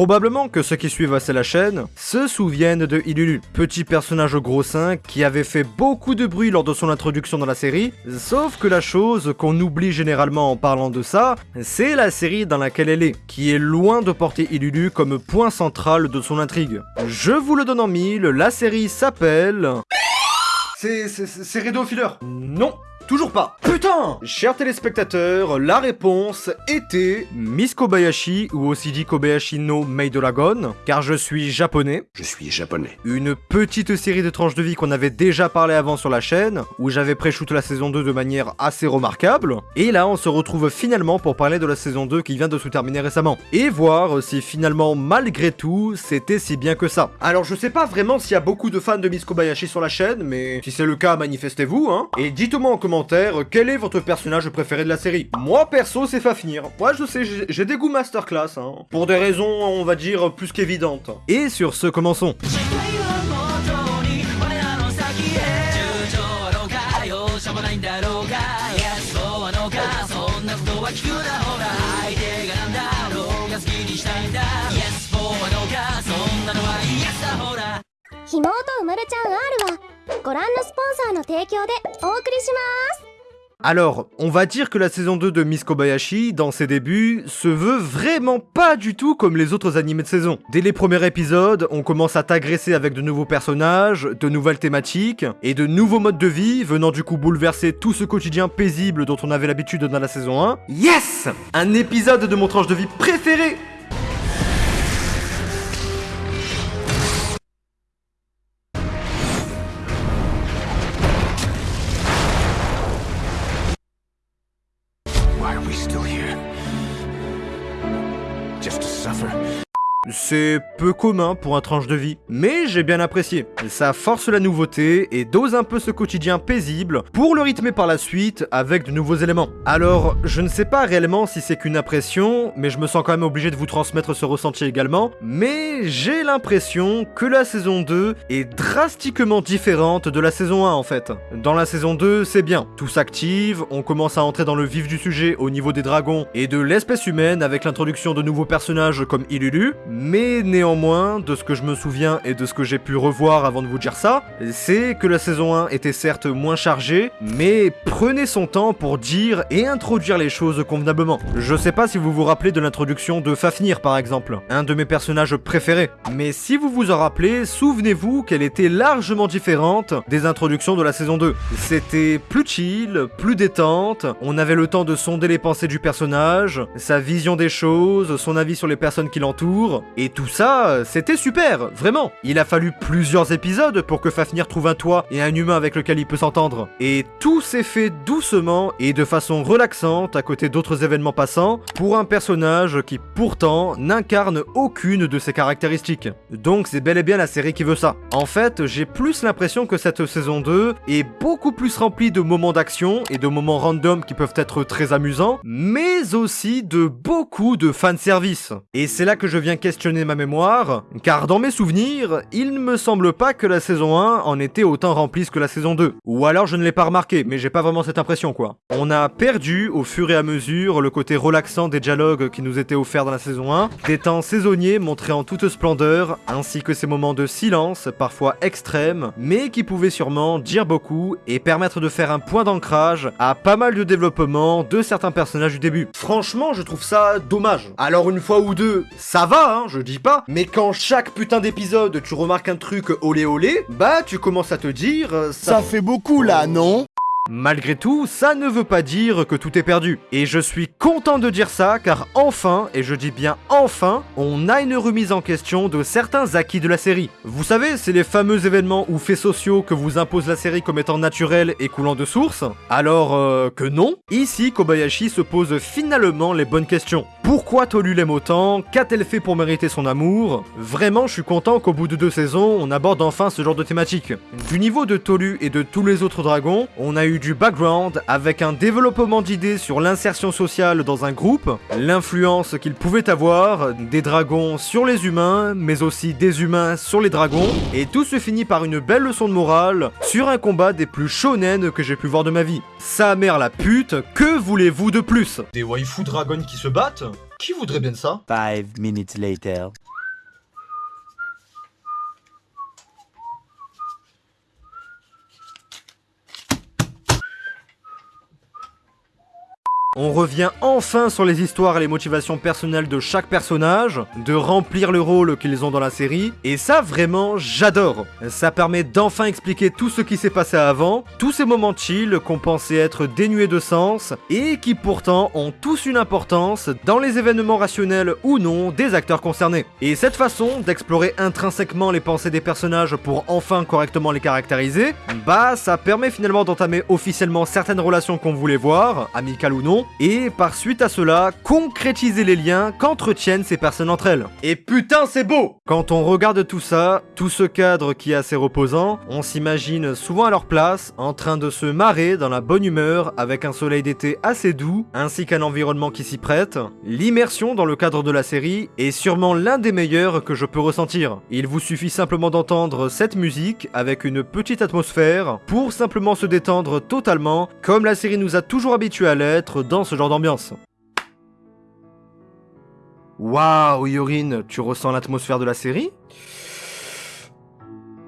Probablement que ceux qui suivent assez la chaîne se souviennent de Ilulu, petit personnage gros sein qui avait fait beaucoup de bruit lors de son introduction dans la série, sauf que la chose qu'on oublie généralement en parlant de ça, c'est la série dans laquelle elle est, qui est loin de porter Ilulu comme point central de son intrigue. Je vous le donne en mille, la série s'appelle... C'est... c'est Rideau Filler Non Toujours pas Putain Chers téléspectateurs, la réponse était Miss Kobayashi, ou aussi dit Kobayashi no Maid Dragon, car je suis japonais. Je suis japonais. Une petite série de tranches de vie qu'on avait déjà parlé avant sur la chaîne, où j'avais pré-shoot la saison 2 de manière assez remarquable. Et là, on se retrouve finalement pour parler de la saison 2 qui vient de se terminer récemment. Et voir si finalement, malgré tout, c'était si bien que ça. Alors je sais pas vraiment s'il y a beaucoup de fans de Miss Kobayashi sur la chaîne, mais si c'est le cas, manifestez-vous, hein. Et dites-moi en commentaire quel est votre personnage préféré de la série? Moi perso c'est Fafnir. Moi je sais, j'ai des goûts masterclass, hein. Pour des raisons on va dire plus qu'évidentes. Et sur ce commençons. Alors, on va dire que la saison 2 de Miss Kobayashi, dans ses débuts, se veut vraiment pas du tout comme les autres animés de saison. Dès les premiers épisodes, on commence à t'agresser avec de nouveaux personnages, de nouvelles thématiques, et de nouveaux modes de vie, venant du coup bouleverser tout ce quotidien paisible dont on avait l'habitude dans la saison 1. Yes Un épisode de mon tranche de vie préféré C'est peu commun pour un tranche de vie, mais j'ai bien apprécié. Ça force la nouveauté et dose un peu ce quotidien paisible pour le rythmer par la suite avec de nouveaux éléments. Alors, je ne sais pas réellement si c'est qu'une impression, mais je me sens quand même obligé de vous transmettre ce ressenti également, mais j'ai l'impression que la saison 2 est drastiquement différente de la saison 1 en fait. Dans la saison 2, c'est bien, tout s'active, on commence à entrer dans le vif du sujet au niveau des dragons et de l'espèce humaine avec l'introduction de nouveaux personnages comme Ilulu, mais néanmoins, de ce que je me souviens et de ce que j'ai pu revoir avant de vous dire ça, c'est que la saison 1 était certes moins chargée, mais prenez son temps pour dire et introduire les choses convenablement. Je sais pas si vous vous rappelez de l'introduction de Fafnir par exemple, un de mes personnages préférés, mais si vous vous en rappelez, souvenez-vous qu'elle était largement différente des introductions de la saison 2. C'était plus chill, plus détente, on avait le temps de sonder les pensées du personnage, sa vision des choses, son avis sur les personnes qui l'entourent, et tout ça, c'était super, vraiment. Il a fallu plusieurs épisodes pour que Fafnir trouve un toit et un humain avec lequel il peut s'entendre. Et tout s'est fait doucement et de façon relaxante à côté d'autres événements passants pour un personnage qui pourtant n'incarne aucune de ses caractéristiques. Donc c'est bel et bien la série qui veut ça. En fait, j'ai plus l'impression que cette saison 2 est beaucoup plus remplie de moments d'action et de moments random qui peuvent être très amusants, mais aussi de beaucoup de fanservice. Et c'est là que je viens ma mémoire, car dans mes souvenirs, il ne me semble pas que la saison 1 en était autant remplisse que la saison 2. Ou alors je ne l'ai pas remarqué, mais j'ai pas vraiment cette impression quoi. On a perdu au fur et à mesure le côté relaxant des dialogues qui nous étaient offerts dans la saison 1, des temps saisonniers montrés en toute splendeur, ainsi que ces moments de silence, parfois extrêmes, mais qui pouvaient sûrement dire beaucoup et permettre de faire un point d'ancrage à pas mal de développement de certains personnages du début. Franchement, je trouve ça dommage. Alors une fois ou deux, ça va, hein, je dis pas, mais quand chaque putain d'épisode tu remarques un truc olé olé, bah tu commences à te dire... Euh, ça fait beaucoup là, non? Malgré tout, ça ne veut pas dire que tout est perdu. Et je suis content de dire ça car enfin, et je dis bien enfin, on a une remise en question de certains acquis de la série. Vous savez, c'est les fameux événements ou faits sociaux que vous impose la série comme étant naturels et coulant de source. Alors euh, que non, ici Kobayashi se pose finalement les bonnes questions. Pourquoi Tolu l'aime autant? Qu'a-t-elle fait pour mériter son amour? Vraiment, je suis content qu'au bout de deux saisons, on aborde enfin ce genre de thématique. Du niveau de Tolu et de tous les autres dragons, on a eu du background avec un développement d'idées sur l'insertion sociale dans un groupe, l'influence qu'il pouvait avoir des dragons sur les humains, mais aussi des humains sur les dragons, et tout se finit par une belle leçon de morale sur un combat des plus shonen que j'ai pu voir de ma vie. Sa mère la pute, que voulez-vous de plus? Des waifu dragons qui se battent? Qui voudrait bien ça? 5 minutes later. On revient enfin sur les histoires et les motivations personnelles de chaque personnage, de remplir le rôle qu'ils ont dans la série, et ça vraiment j'adore. Ça permet d'enfin expliquer tout ce qui s'est passé avant, tous ces moments chill qu'on pensait être dénués de sens, et qui pourtant ont tous une importance dans les événements rationnels ou non des acteurs concernés. Et cette façon d'explorer intrinsèquement les pensées des personnages pour enfin correctement les caractériser, bah ça permet finalement d'entamer officiellement certaines relations qu'on voulait voir, amicales ou non, et par suite à cela, concrétiser les liens qu'entretiennent ces personnes entre elles. Et putain, c'est beau Quand on regarde tout ça, tout ce cadre qui est assez reposant, on s'imagine souvent à leur place, en train de se marrer dans la bonne humeur, avec un soleil d'été assez doux, ainsi qu'un environnement qui s'y prête. L'immersion dans le cadre de la série est sûrement l'un des meilleurs que je peux ressentir. Il vous suffit simplement d'entendre cette musique avec une petite atmosphère pour simplement se détendre totalement, comme la série nous a toujours habitués à l'être dans ce genre d'ambiance. Waouh, Yorin, tu ressens l'atmosphère de la série?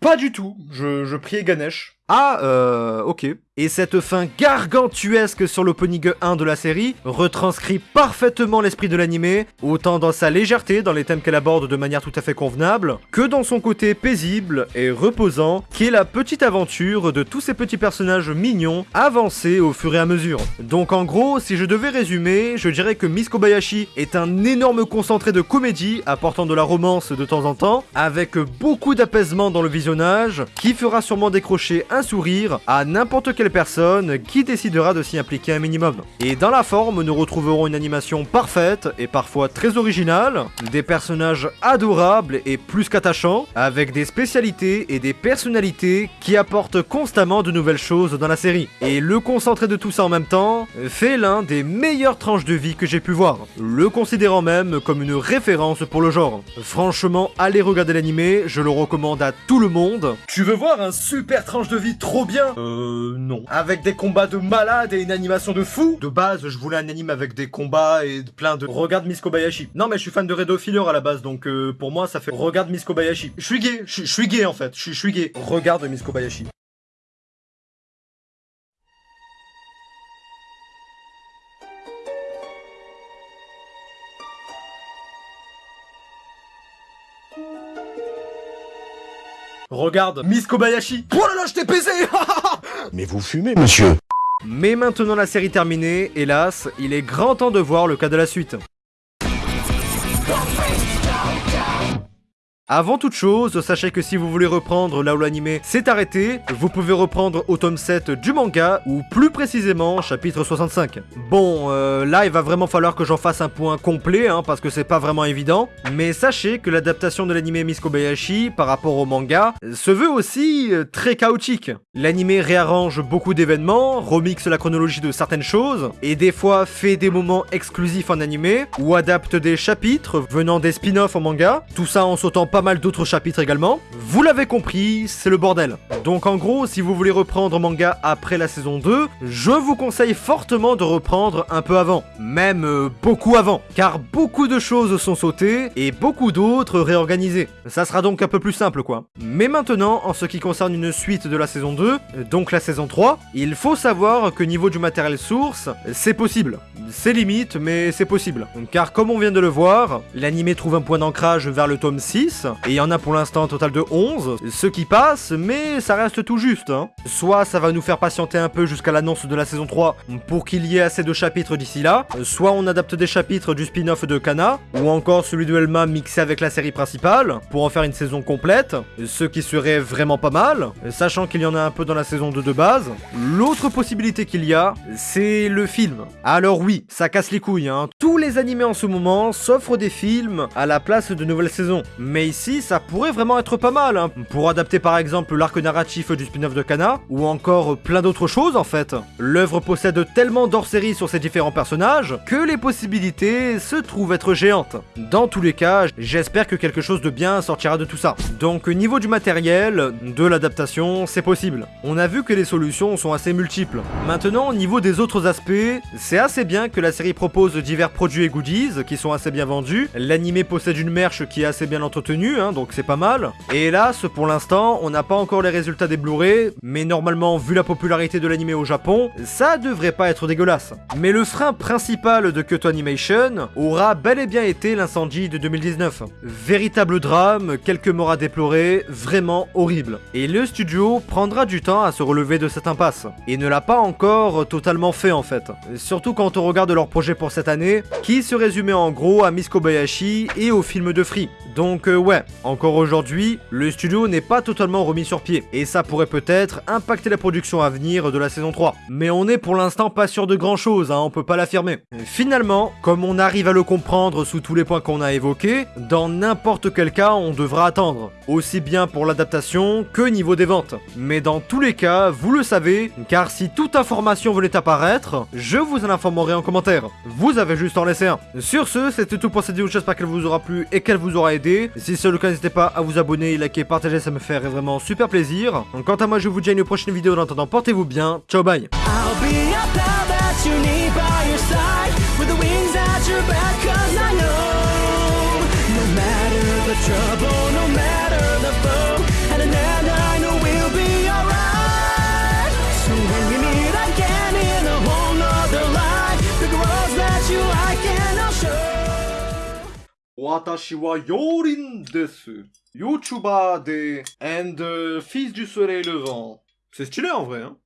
Pas du tout, je, je priais Ganesh. Ah, euh, ok. Et cette fin gargantuesque sur l'opening 1 de la série retranscrit parfaitement l'esprit de l'animé, autant dans sa légèreté dans les thèmes qu'elle aborde de manière tout à fait convenable, que dans son côté paisible et reposant, qui est la petite aventure de tous ces petits personnages mignons avancés au fur et à mesure. Donc en gros, si je devais résumer, je dirais que Miss Kobayashi est un énorme concentré de comédie apportant de la romance de temps en temps, avec beaucoup d'apaisement dans le visionnage, qui fera sûrement décrocher un sourire à n'importe quel personne qui décidera de s'y impliquer un minimum. Et dans la forme, nous retrouverons une animation parfaite et parfois très originale, des personnages adorables et plus qu'attachants, avec des spécialités et des personnalités qui apportent constamment de nouvelles choses dans la série. Et le concentré de tout ça en même temps fait l'un des meilleures tranches de vie que j'ai pu voir, le considérant même comme une référence pour le genre. Franchement, allez regarder l'animé, je le recommande à tout le monde. Tu veux voir un super tranche de vie? Trop bien Euh, non. Avec des combats de malades et une animation de fou De base, je voulais un anime avec des combats et plein de... Regarde Miss Kobayashi. Non, mais je suis fan de Redo Filler à la base, donc euh, pour moi, ça fait... Regarde Miss Kobayashi. Je suis gay, je suis gay en fait, je suis- je suis gay. Regarde Miss Kobayashi. Regarde, Miss Kobayashi. Oh là là, je t'ai baisé. Mais vous fumez, monsieur. Mais maintenant la série terminée, hélas, il est grand temps de voir le cas de la suite. Avant toute chose, sachez que si vous voulez reprendre là où l'animé s'est arrêté, vous pouvez reprendre au tome 7 du manga, ou plus précisément chapitre 65. Bon, euh, là il va vraiment falloir que j'en fasse un point complet, hein, parce que c'est pas vraiment évident, mais sachez que l'adaptation de l'animé Miss Kobayashi par rapport au manga se veut aussi euh, très chaotique. L'animé réarrange beaucoup d'événements, remixe la chronologie de certaines choses, et des fois fait des moments exclusifs en animé, ou adapte des chapitres venant des spin-offs en manga, tout ça en sautant pas mal d'autres chapitres également. Vous l'avez compris, c'est le bordel. Donc en gros, si vous voulez reprendre manga après la saison 2, je vous conseille fortement de reprendre un peu avant, même euh, beaucoup avant, car beaucoup de choses sont sautées et beaucoup d'autres réorganisées. Ça sera donc un peu plus simple quoi. Mais maintenant, en ce qui concerne une suite de la saison 2, euh, donc la saison 3, il faut savoir que niveau du matériel source, c'est possible. C'est limite, mais c'est possible. Car comme on vient de le voir, l'animé trouve un point d'ancrage vers le tome 6, et il y en a pour l'instant un total de 11, ce qui passe, mais ça reste tout juste. hein. Soit ça va nous faire patienter un peu jusqu'à l'annonce de la saison 3 pour qu'il y ait assez de chapitres d'ici là, soit on adapte des chapitres du spin-off de Kana, ou encore celui de Elma mixé avec la série principale, pour en faire une saison complète, ce qui serait vraiment pas mal, sachant qu'il y en a un peu dans la saison 2 de base. L'autre possibilité qu'il y a, c'est le film. Alors oui, ça casse les couilles, hein. Tous les animés en ce moment s'offrent des films à la place de nouvelles saisons. Mais ici, ça pourrait vraiment être pas mal, hein. Pour adapter par exemple l'arc narratif du spin-off de Kana, ou encore plein d'autres choses en fait. L'œuvre possède tellement d'hors-série sur ces différents personnages, que les possibilités se trouvent être géantes. Dans tous les cas, j'espère que quelque chose de bien sortira de tout ça. Donc niveau du matériel, de l'adaptation, c'est possible. On a vu que les solutions sont assez multiples. Maintenant, au niveau des autres aspects, c'est assez bien que la série propose divers produits et goodies qui sont assez bien vendus. L'animé possède une merch qui est assez bien entretenue hein, donc c'est pas mal. Et hélas, pour l'instant, on n'a pas encore les résultats des Blu-ray, mais normalement, vu la popularité de l'anime au Japon, ça devrait pas être dégueulasse. Mais le frein principal de Kyoto Animation aura bel et bien été l'incendie de 2019. Véritable drame, quelques morts à déplorer, vraiment horrible. Et le studio prendra du temps à se relever de cette impasse, et ne l'a pas encore totalement fait en fait. Surtout quand on regarde leur projet pour cette année, qui se résumait en gros à Miss Kobayashi et au film de Free. Donc euh, ouais, encore aujourd'hui, le studio n'est pas totalement remis sur pied, et ça pourrait peut-être impacter la production à venir de la saison 3. Mais on est pour l'instant pas sûr de grand chose, hein, on peut pas l'affirmer. Finalement, comme on arrive à le comprendre sous tous les points qu'on a évoqués, dans n'importe quel cas on devra attendre, aussi bien pour l'adaptation que niveau des ventes. Mais dans tous les cas, vous le savez, car si toute information venait apparaître, je vous en informerai en commentaire. Vous avez juste en laisser un. Sur ce, c'était tout pour cette vidéo, j'espère qu'elle vous aura plu et qu'elle vous aura aidé si c'est le cas, n'hésitez pas à vous abonner, liker, partager, ça me ferait vraiment super plaisir. Quant à moi, je vous dis à une prochaine vidéo. En attendant, portez-vous bien. Ciao, bye. Watashi wa Yorin desu. YouTuber de and euh, fils du soleil levant. C'est stylé en vrai, hein